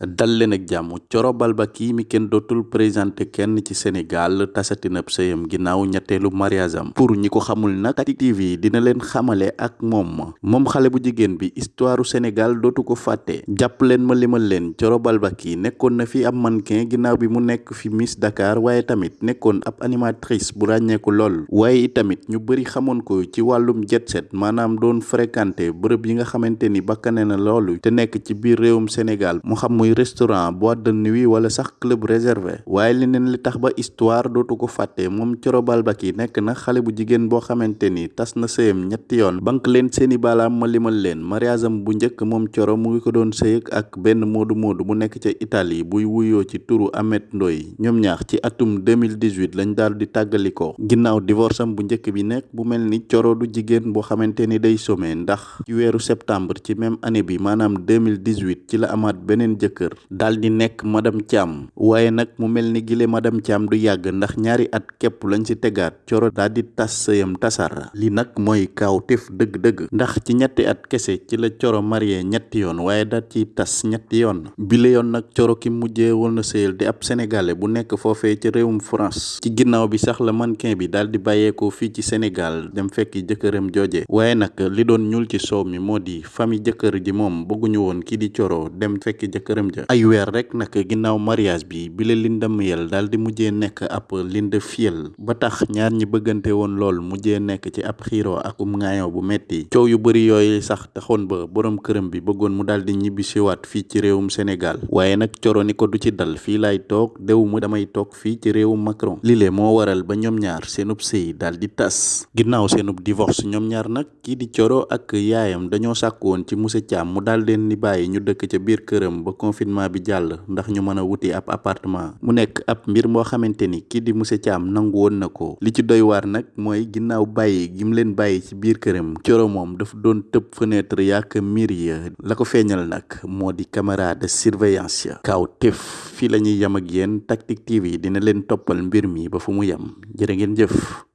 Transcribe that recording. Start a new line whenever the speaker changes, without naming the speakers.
dal ak jàmm. Coro Balbaki mi kenn dootul présenté kenn ci Sénégal tasatinab sëyam ginnaaw ñetteelu mariage am. Pour ñi ko xamul nag Tactic TV dina leen xamale ak moom. Moom xale bu jigéen bi histoire Sénégal dootu ko fàtte. Jàpp leen ma limal leen Coro Balbaki nekkoon na fi ab mannequin ginnaaw bi mu nekk fi Miss Dakar waaye tamit nekkoon ab animatrice bu ràññeeku lool. Waaye tamit ñu bëri xamoon ko ci wàllum jet set maanaam doon fréquenté bërëb yi nga xamante ni bakkane na loolu te nekk ci biir réewum Sénégal. Mu xam muy restaurant boîte de nuit wala sax club réservé. Waaye leneen li tax ba histoire dootu ko fàtte moom Coro Balbaki nekk na xale bu jigéen boo xamante ni tas na sëyam ñetti yoon. Bank leen seeni baalaam ma limal leen. Mariage bu njëkk moom Coro mu ngi ko doon sëyëg ak benn moodu moodu bu nekk ca Italie buy wuyoo ci turu Amet Ndoy ñoom ñaar ci atum 2018 lañ daal di tàggalikoo. Ginnaaw divorce bu njëkk bi nekk bu mel ni Coro du jigéen boo xamante ni day some ndax ci weeru septembre ci même année bi maanaam 2018 ci la amaat beneen jëkkër daal di nekk madame Thiam. Waaye nag mu mel ni gile madame Thiam du yàgg ndax ñaari at képp lañ ci tegaat. Coro daal di tas sëyam tasar. Li nag mooy kaaw tef dëgg-dëgg. Ndax ci ñetti at kese ci la Coro marié ñetti yoon waaye daal ci tas ñetti yoon. Bile yoon nag Coro ki mujjee woon na sëyal di ab sénégalais bu nekk foofee ci réewum France. Ci ginnaaw bi sax la mannequin bi daal di bàyyeekoo fii ci Sénégal dem fekki jëkkëram jooje. Waaye nag li doon ñuul ci soow mi moo di famille jëkkër ji moom bëgguñu woon kii di Coro dem fekki jëkkëram ja ay weer rek nag ginnaaw mariage bi bile Linda Miel daal di mujjee nekk ab Linda Fiel? Ba tax ñaar ñi bëggante woon lool mujjee nekk ci ab xiiroo ak um ŋaayoo bu metti coow yu bëri yooyu sax taxoon ba borom këram bi bëggoon mu daal di ñibbi siwaat fii ci réewum Sénégal waaye nag Coro ni ko du ci dal fii laay toog dew mu damay toog fii ci réewum Macron. Lile moo waral ba ñoom ñaar seenub sëy daal di tas. Ginnaaw seenub divorce ñoom ñaar nag kii di Coro ak yaayam dañoo sàkk woon ci monsieur Thiam mu daal leen ni bàyyi ñu dëkk ca biir këram ba confinement bi jàll ndax ñu mën a wuti ab appartement mu nekk ab mbir moo xamante ni kii di monsieur Thiam nangu woon na ko. li ci doy waar nag mooy ginnaaw bàyyi gi mu leen bàyyi ci biir këram Coro moom dafa doon tëb fenêtre yaak miir ya. la ko feeñal nag moo di caméra de surveillance ya. kaw tef fii la ñuy yem ak yéen Tactic TV dina leen toppal mbir mi ba fu mu yem. jërë ngeen jëf